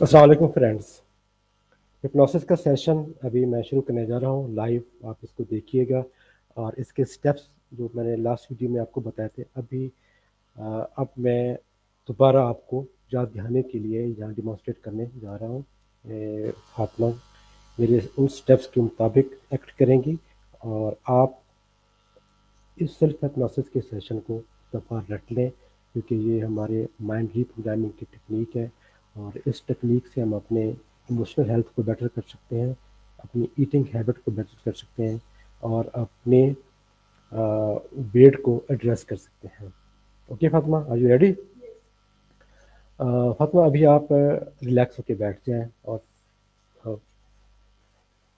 Aslam friends hypnosis का session अभी मैं शुरू करने जा रहा हूँ। लाइव आप इसको देखिएगा और इसके स्टेप्स जो मैंने लास्ट वीडियो में आपको बताए थे अभी आ, अब मैं दोबारा आपको याद दिखाने के लिए यहाँ डिमॉन्स्ट्रेट करने जा रहा हूँ। फातमा मेरे उन स्टेप्स के मुताबिक एक्ट करेंगी और आप इस सेल्फ हिप्नोसिस के सेशन को दफ़ा रट लें क्योंकि ये हमारे माइंड रीप्रोग्रामिंग की टेक्निक है। और इस टेक्निक से हम अपने इमोशनल हेल्थ को बेटर कर सकते हैं, अपनी ईटिंग हैबिट को बेटर कर सकते हैं और अपने वेट को एड्रेस कर सकते हैं। Okay Fatima are you ready Fatima अभी आप रिलैक्स होकर बैठ जाएँ और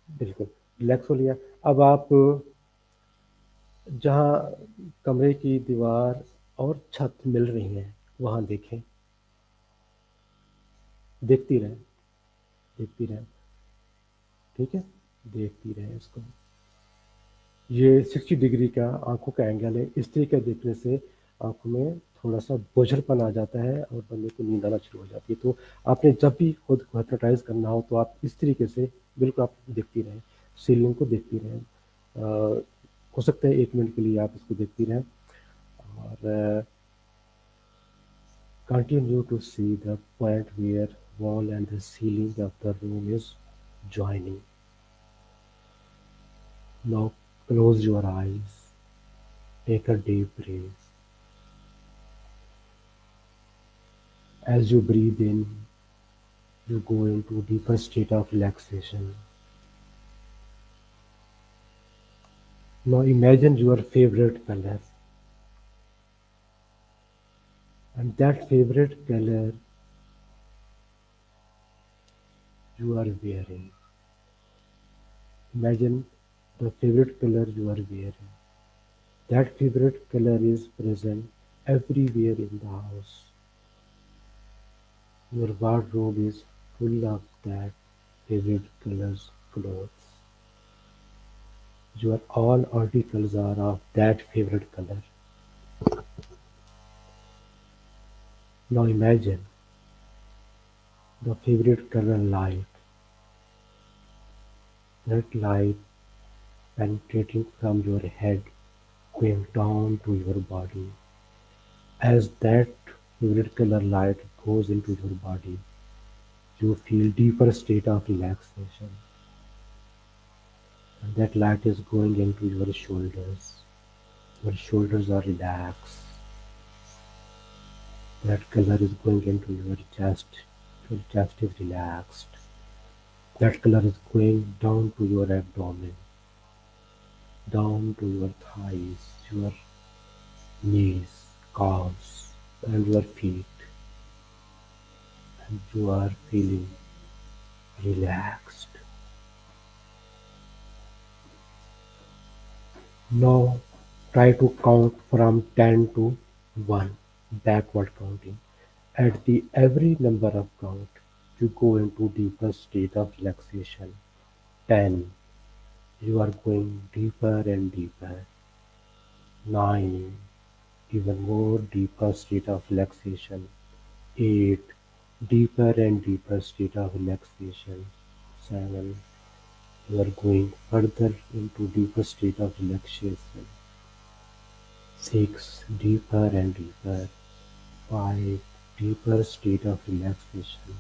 बिल्कुल रिलैक्स हो लिया। अब आप, जहाँ कमरे की दीवार और छत मिल रही हैं, वहाँ देखें। देखती रहे देखती रहे। ठीक है? देखती रहे इसको ये 60 डिग्री का आँखों का एंगल है। इस तरीके देखने से आँखों में थोड़ा सा बोझलपन आ जाता है और बंदे को नींद आना शुरू हो जाती है। तो आपने जब भी खुद को हेप्नोटाइज करना हो तो आप इस तरीके से बिल्कुल आप देखती रहें। सीलिंग को देखती रहें। हो सकता है एक मिनट के लिए आप इसको देखती रहें। और continue to see the point where wall and the ceiling of the room is joining. Now close your eyes. Take a deep breath. As you breathe in, you go into a deeper state of relaxation. Now imagine your favorite color. And that favorite color you are wearing. Imagine the favorite color you are wearing. That favorite color is present everywhere in the house. Your wardrobe is full of that favorite colors clothes. Your all articles are of that favorite color. Now imagine the favorite color light. That light penetrating from your head going down to your body. As that favorite color light goes into your body, you feel deeper state of relaxation. And that light is going into your shoulders. Your shoulders are relaxed. That color is going into your chest chest is relaxed. That color is going down to your abdomen, down to your thighs, your knees, calves, and your feet. And you are feeling relaxed. Now try to count from 10 to 1, backward counting. At the every number of count, you go into deeper state of relaxation. 10. You are going deeper and deeper. 9. Even more deeper state of relaxation. 8. Deeper and deeper state of relaxation. 7. You are going further into deeper state of relaxation. 6. Deeper and deeper. 5 deeper state of relaxation.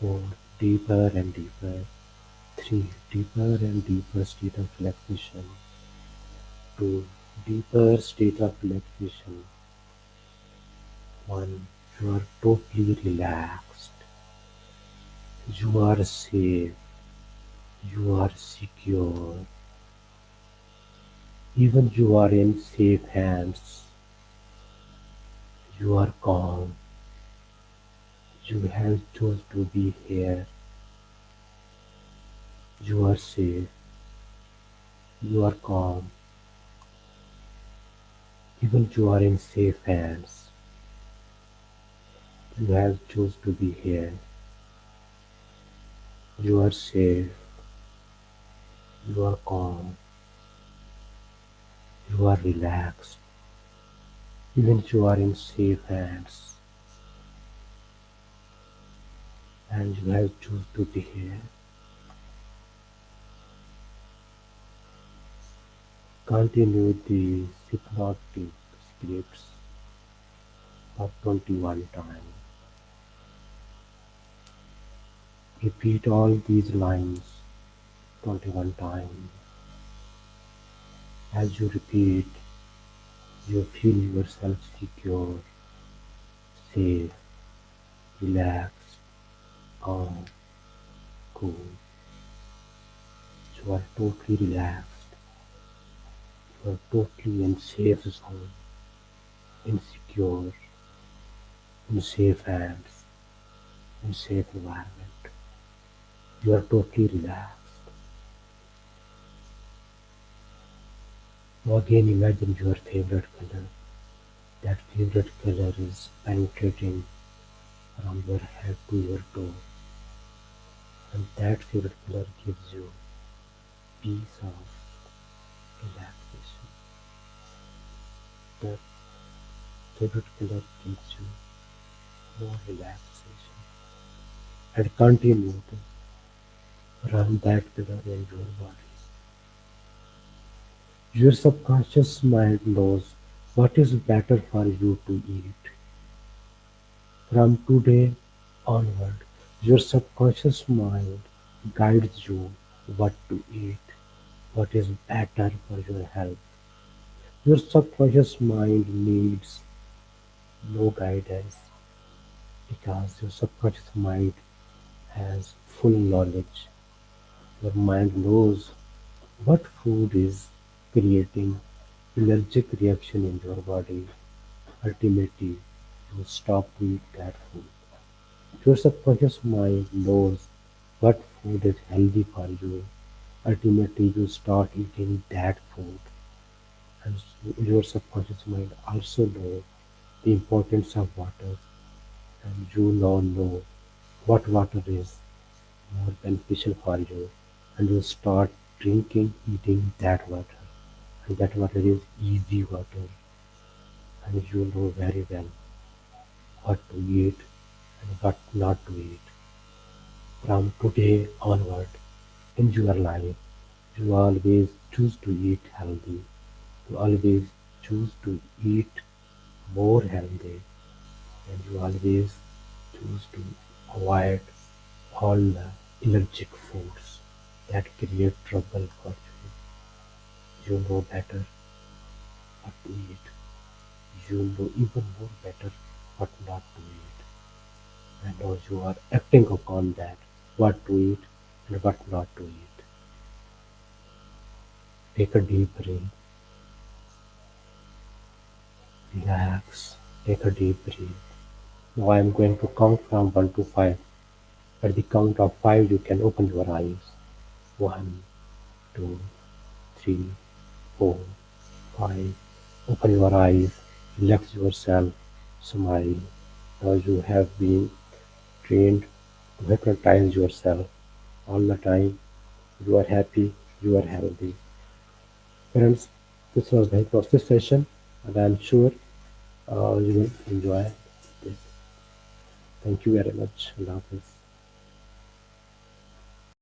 Four, deeper and deeper. Three, deeper and deeper state of relaxation. Two, deeper state of relaxation. One, you are totally relaxed. You are safe. You are secure. Even you are in safe hands. You are calm. You have chose to be here. You are safe. You are calm. Even you are in safe hands. You have chose to be here. You are safe. You are calm. You are relaxed. Even you are in safe hands and you have choose to be here. Continue the hypnotic scripts for 21 times. Repeat all these lines 21 times. As you repeat, you feel yourself secure, safe, relaxed, calm, cool. You are totally relaxed. You are totally in safe zone, insecure, in safe hands, in safe environment. You are totally relaxed. Now again imagine your favorite color. That favorite color is penetrating from your head to your toe. And that favorite color gives you peace of relaxation. That favorite color gives you more relaxation. And continue to run that color in your body. Your subconscious mind knows what is better for you to eat. From today onward, your subconscious mind guides you what to eat, what is better for your health. Your subconscious mind needs no guidance because your subconscious mind has full knowledge. Your mind knows what food is creating allergic reaction in your body. Ultimately, you stop to eat that food. Your subconscious mind knows what food is healthy for you. Ultimately, you start eating that food. And your subconscious mind also knows the importance of water. And you now know what water is more beneficial for you. And you start drinking, eating that water. And that water is easy water. And you know very well what to eat what not to eat. From today onward in your life, you always choose to eat healthy. You always choose to eat more healthy. And you always choose to avoid all the allergic foods that create trouble for you. You know better what to eat. You know even more better what not to eat. And now you are acting upon that, what to eat and what not to eat. Take a deep breath, relax, take a deep breath. Now I am going to count from 1 to 5. At the count of 5 you can open your eyes. One, two, three, four, five. Open your eyes, relax yourself, smile. Now you have been trained to hypnotize yourself all the time. You are happy, you are healthy. Friends, this was the hypnosis session, and I am sure uh, you will enjoy this. Thank you very much. Allah Hafiz.